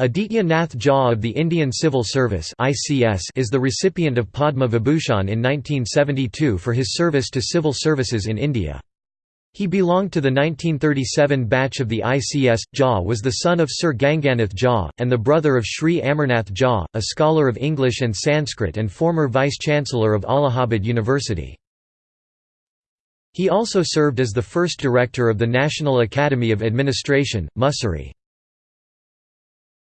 Aditya Nath Jha of the Indian Civil Service is the recipient of Padma Vibhushan in 1972 for his service to civil services in India. He belonged to the 1937 batch of the ICS. Jha was the son of Sir Ganganath Jha, and the brother of Sri Amarnath Jha, a scholar of English and Sanskrit and former Vice-Chancellor of Allahabad University. He also served as the first director of the National Academy of Administration, Mussoorie.